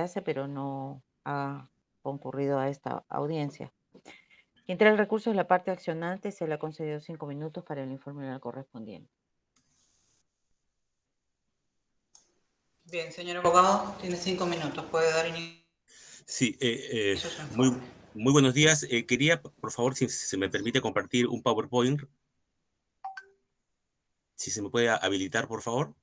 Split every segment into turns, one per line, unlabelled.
enlace, pero no ha concurrido a esta audiencia. Quien trae el recurso es la parte accionante, se le ha concedido cinco minutos para el informe oral correspondiente.
Bien, señor abogado, tiene cinco minutos, puede dar inicio.
Sí, eh, eh, muy, muy buenos días. Eh, quería, por favor, si se me permite compartir un PowerPoint. Si se me puede habilitar, por favor.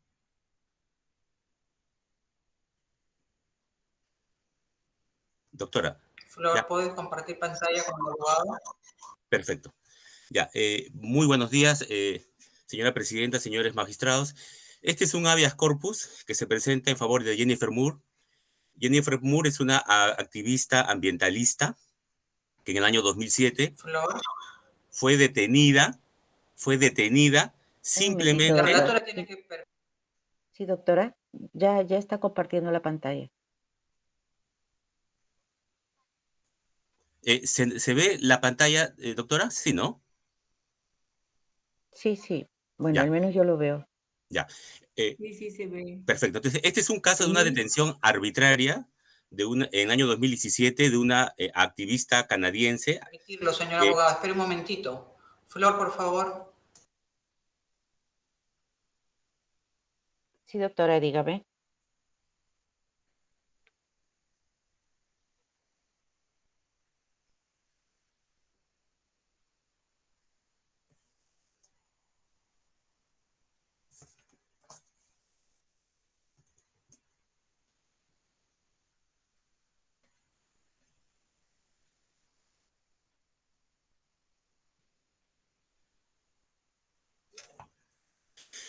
Doctora.
Flor, ¿puedes compartir pantalla con el abogado?
Perfecto. Ya, eh, muy buenos días, eh, señora presidenta, señores magistrados. Este es un habeas corpus que se presenta en favor de Jennifer Moore. Jennifer Moore es una activista ambientalista que en el año 2007
Flor.
fue detenida, fue detenida simplemente...
La
relatora tiene que...
Sí, doctora, ya, ya está compartiendo la pantalla.
Eh, ¿se, ve la pantalla, eh, doctora? Sí, ¿no?
Sí, sí. Bueno, al menos yo lo veo.
Ya.
Eh, sí, sí, se ve.
Perfecto. Entonces, este es un caso de una detención arbitraria de una, en el año 2017 de una activista canadiense.
Permitirlo, señor abogado. Espera un momentito. Flor, por favor.
Sí, doctora, dígame.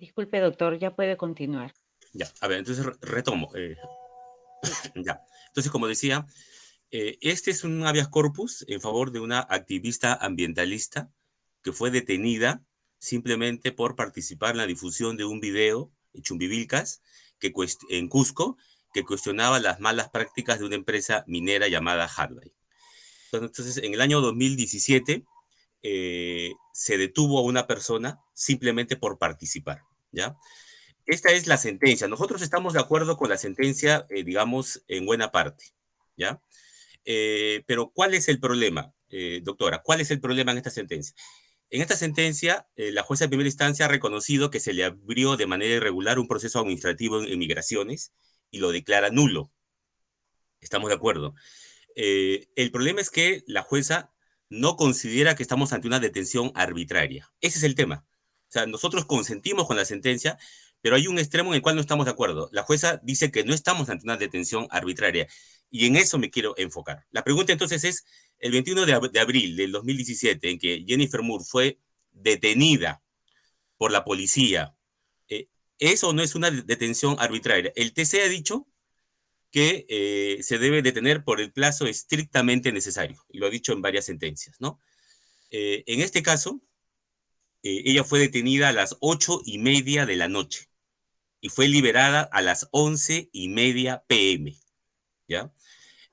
Disculpe, doctor, ya puede continuar.
Ya, a ver, entonces retomo. Eh, ya, entonces como decía, eh, este es un habeas corpus en favor de una activista ambientalista que fue detenida simplemente por participar en la difusión de un video en Chumbivilcas que en Cusco que cuestionaba las malas prácticas de una empresa minera llamada Hardway. Entonces, en el año 2017 eh, se detuvo a una persona simplemente por participar. ¿Ya? Esta es la sentencia. Nosotros estamos de acuerdo con la sentencia, eh, digamos, en buena parte, ¿ya? Eh, pero ¿cuál es el problema, eh, doctora? ¿Cuál es el problema en esta sentencia? En esta sentencia, la jueza de primera instancia ha reconocido que se le abrió de manera irregular un proceso administrativo en migraciones y lo declara nulo. Estamos de acuerdo. el problema es que la jueza no considera que estamos ante una detención arbitraria. Ese es el tema. O sea, nosotros consentimos con la sentencia, pero hay un extremo en el cual no estamos de acuerdo. La jueza dice que no estamos ante una detención arbitraria y en eso me quiero enfocar. La pregunta entonces es, el 21 de, abril del 2017, en que Jennifer Moore fue detenida por la policía, eh, ¿eso no es una detención arbitraria? El TC ha dicho que eh, se debe detener por el plazo estrictamente necesario, y lo ha dicho en varias sentencias, ¿no? Eh, en este caso, eh, ella fue detenida a las ocho y media de la noche y fue liberada a las once y media pm. ¿Ya?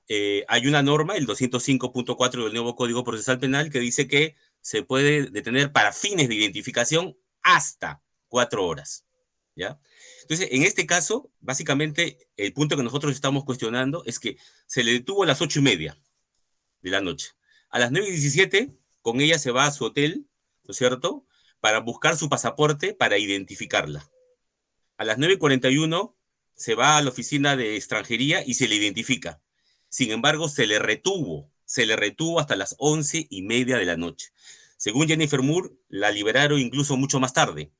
Eh, hay una norma, el 205.4 del nuevo Código Procesal Penal, que dice que se puede detener para fines de identificación hasta cuatro horas. ¿ya? Entonces, en este caso, básicamente, el punto que nosotros estamos cuestionando es que se le detuvo a las ocho y media de la noche. A las nueve y diecisiete, con ella se va a su hotel, ¿no es cierto?, para buscar su pasaporte para identificarla. A las nueve y cuarenta y uno se va a la oficina de extranjería y se le identifica. Sin embargo, se le retuvo, se le retuvo hasta las once y media de la noche. Según Jennifer Moore, la liberaron incluso mucho más tarde.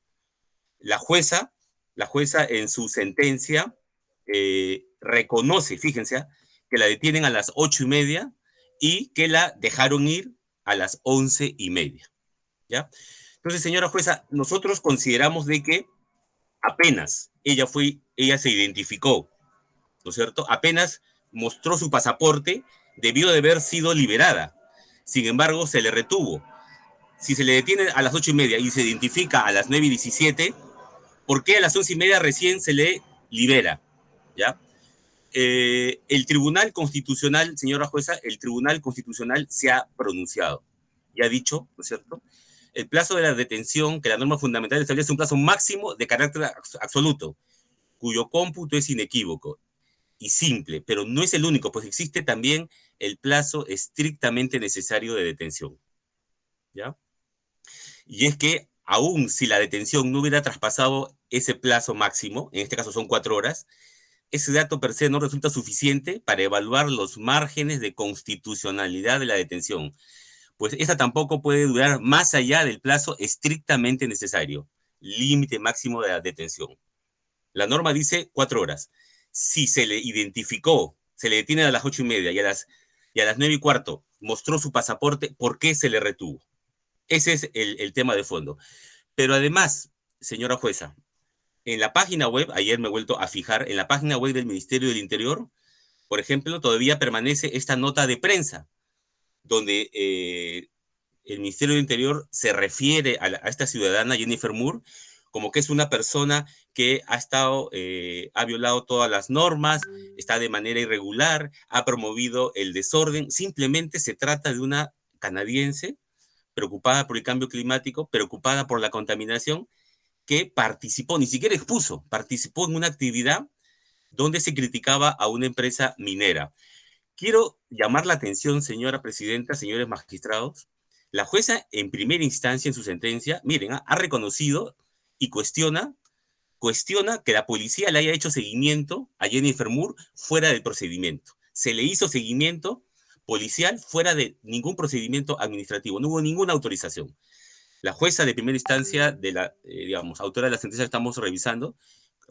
La jueza, la jueza en su sentencia eh, reconoce, fíjense, que la detienen a las ocho y media y que la dejaron ir a las once y media. ¿Ya? Entonces, señora jueza, nosotros consideramos de que apenas ella fue, ella se identificó, ¿no es cierto? Apenas mostró su pasaporte, debió de haber sido liberada. Sin embargo, se le retuvo si se le detiene a las ocho y media y se identifica a las nueve y diecisiete, ¿por qué a las once y media recién se le libera? ¿Ya? Eh, el Tribunal Constitucional, señora jueza, el Tribunal Constitucional se ha pronunciado y ha dicho, ¿no es cierto? El plazo de la detención, que la norma fundamental establece un plazo máximo de carácter absoluto, cuyo cómputo es inequívoco y simple, pero no es el único, pues existe también el plazo estrictamente necesario de detención. ¿Ya? y es que aún si la detención no hubiera traspasado ese plazo máximo, en este caso son cuatro horas, ese dato per se no resulta suficiente para evaluar los márgenes de constitucionalidad de la detención, pues esta tampoco puede durar más allá del plazo estrictamente necesario, límite máximo de la detención. La norma dice cuatro horas. Si se le identificó, se le detiene a las ocho y media y a las, y a las nueve y cuarto mostró su pasaporte, ¿por qué se le retuvo? Ese es el, tema de fondo. Pero además, señora jueza, en la página web, ayer me he vuelto a fijar, en la página web del Ministerio del Interior, por ejemplo, todavía permanece esta nota de prensa, donde eh, el Ministerio del Interior se refiere a, esta ciudadana Jennifer Moore como que es una persona que ha estado, eh, ha violado todas las normas, está de manera irregular, ha promovido el desorden. Simplemente se trata de una canadiense preocupada por el cambio climático, preocupada por la contaminación, que participó, ni siquiera expuso, participó en una actividad donde se criticaba a una empresa minera. Quiero llamar la atención, señora presidenta, señores magistrados, la jueza en primera instancia en su sentencia, miren, ha reconocido y cuestiona, cuestiona que la policía le haya hecho seguimiento a Jennifer Moore fuera del procedimiento. Se le hizo seguimiento policial fuera de ningún procedimiento administrativo, no hubo ninguna autorización. La jueza de primera instancia, de la, eh, digamos, autora de la sentencia que estamos revisando,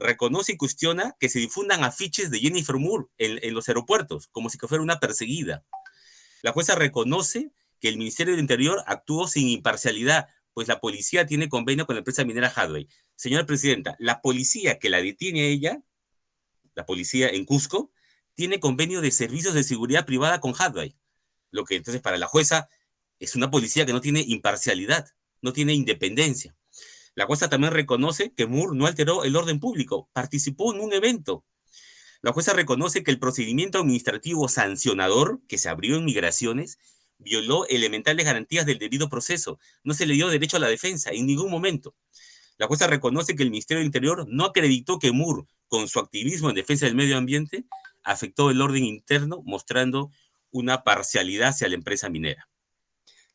reconoce y cuestiona que se difundan afiches de Jennifer Moore en, los aeropuertos, como si fuera una perseguida. La jueza reconoce que el Ministerio del Interior actuó sin imparcialidad, pues la policía tiene convenio con la empresa minera Hadway. Señora Presidenta, la policía que la detiene a ella, la policía en Cusco, tiene convenio de servicios de seguridad privada con Hadway. Lo que entonces para la jueza es una policía que no tiene imparcialidad, no tiene independencia. La jueza también reconoce que Moore no alteró el orden público, participó en un evento. La jueza reconoce que el procedimiento administrativo sancionador que se abrió en migraciones violó elementales garantías del debido proceso. No se le dio derecho a la defensa en ningún momento. La jueza reconoce que el Ministerio del Interior no acreditó que Moore, con su activismo en defensa del medio ambiente, afectó el orden interno, mostrando una parcialidad hacia la empresa minera.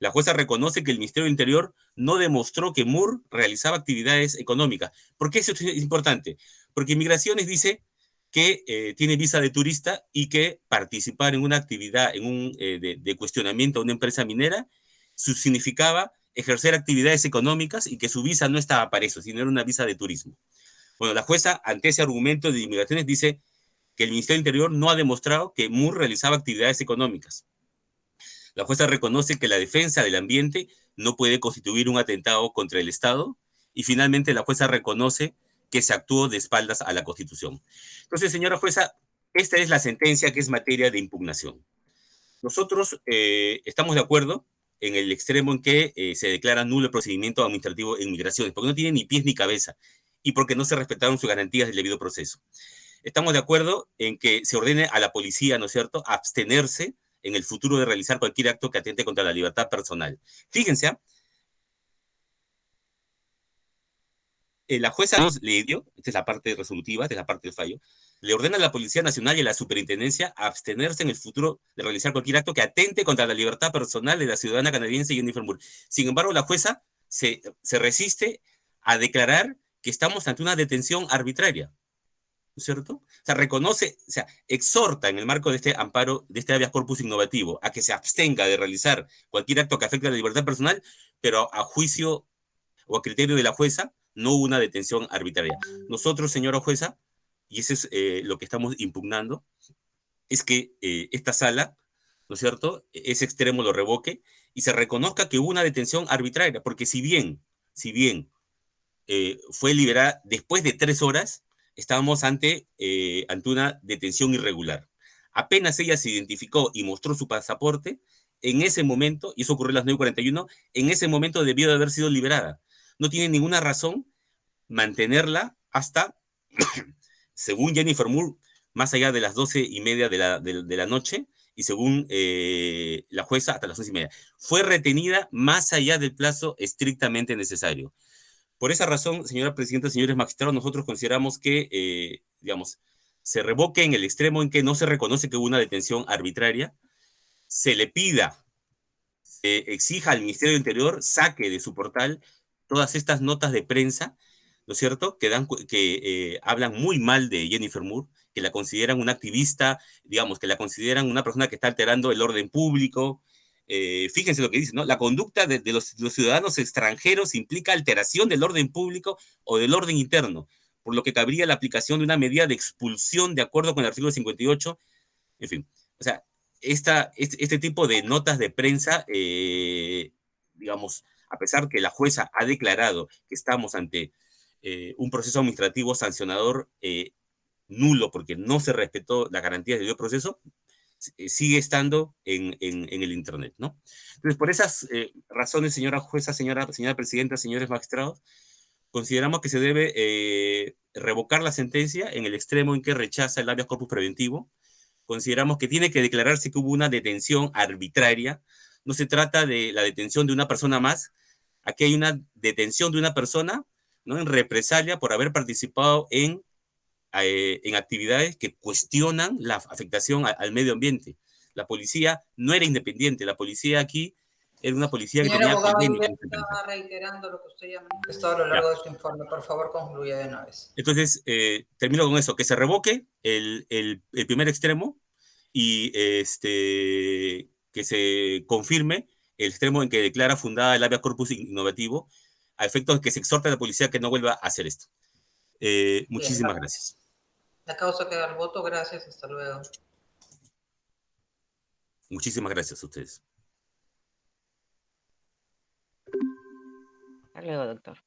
La jueza reconoce que el Ministerio del Interior no demostró que Moore realizaba actividades económicas. ¿Por qué eso es importante? Porque Migraciones dice que eh, tiene visa de turista y que participar en una actividad en un, eh, de, cuestionamiento a una empresa minera significaba ejercer actividades económicas y que su visa no estaba para eso, sino era una visa de turismo. Bueno, la jueza, ante ese argumento de inmigraciones, dice que el Ministerio del Interior no ha demostrado que Moore realizaba actividades económicas. La jueza reconoce que la defensa del ambiente no puede constituir un atentado contra el Estado y finalmente la jueza reconoce que se actuó de espaldas a la Constitución. Entonces, señora jueza, esta es la sentencia que es materia de impugnación. Nosotros eh, estamos de acuerdo en el extremo en que eh, se declara nulo el procedimiento administrativo en migraciones, porque no tiene ni pies ni cabeza y porque no se respetaron sus garantías del debido proceso estamos de acuerdo en que se ordene a la policía, ¿no es cierto?, abstenerse en el futuro de realizar cualquier acto que atente contra la libertad personal. Fíjense, ¿ah? eh, la jueza nos le dio, esta es la parte resolutiva, esta es la parte del fallo, le ordena a la Policía Nacional y a la Superintendencia abstenerse en el futuro de realizar cualquier acto que atente contra la libertad personal de la ciudadana canadiense Jennifer Moore. Sin embargo, la jueza se, se resiste a declarar que estamos ante una detención arbitraria. ¿No es cierto? O sea, reconoce, o sea, exhorta en el marco de este amparo, de este habeas corpus innovativo, a que se abstenga de realizar cualquier acto que afecte a la libertad personal, pero a juicio o a criterio de la jueza, no una detención arbitraria. Nosotros, señora jueza, y eso es eh, lo que estamos impugnando, es que eh, esta sala, ¿no es cierto?, ese extremo lo revoque y se reconozca que hubo una detención arbitraria, porque si bien, si bien eh, fue liberada después de tres horas, estábamos ante, eh, ante una detención irregular. Apenas ella se identificó y mostró su pasaporte, en ese momento, y eso ocurrió a las 9.41, en ese momento debió de haber sido liberada. No tiene ninguna razón mantenerla hasta, según Jennifer Moore, más allá de las 12 y media de la, de, la noche, y según eh, la jueza, hasta las 11 y media. Fue retenida más allá del plazo estrictamente necesario. Por esa razón, señora presidenta, señores magistrados, nosotros consideramos que, eh, digamos, se revoque en el extremo en que no se reconoce que hubo una detención arbitraria, se le pida, se exija al Ministerio del Interior saque de su portal todas estas notas de prensa, ¿no es cierto?, que, dan, que eh, hablan muy mal de Jennifer Moore, que la consideran una activista, digamos, que la consideran una persona que está alterando el orden público, eh, fíjense lo que dice, ¿no? La conducta de, los, ciudadanos extranjeros implica alteración del orden público o del orden interno, por lo que cabría la aplicación de una medida de expulsión de acuerdo con el artículo 58. En fin, o sea, este, este tipo de notas de prensa, eh, digamos, a pesar que la jueza ha declarado que estamos ante eh, un proceso administrativo sancionador nulo porque no se respetó las garantías de proceso, eh, sigue estando en, en, en, el Internet, ¿no? Entonces, por esas eh, razones, señora jueza, señora, señora presidenta, señores magistrados, consideramos que se debe eh, revocar la sentencia en el extremo en que rechaza el habeas corpus preventivo. Consideramos que tiene que declararse que hubo una detención arbitraria. No se trata de la detención de una persona más. Aquí hay una detención de una persona, ¿no? En represalia por haber participado en eh, en actividades que cuestionan la afectación a, al medio ambiente. La policía no era independiente, la policía aquí era una policía
Señora
que tenía
abogado, estaba reiterando lo que usted ya manifestado a lo largo ya. de su informe. Por favor, concluya de una vez.
Entonces, eh, termino con eso, que se revoque el, el, el primer extremo y este, que se confirme el extremo en que declara fundada el habeas corpus innovativo a efectos de que se exhorte a la policía que no vuelva a hacer esto. Eh, muchísimas Bien, gracias.
La causa queda al voto. Gracias. Hasta luego.
Muchísimas gracias a ustedes.
Hasta luego, doctor.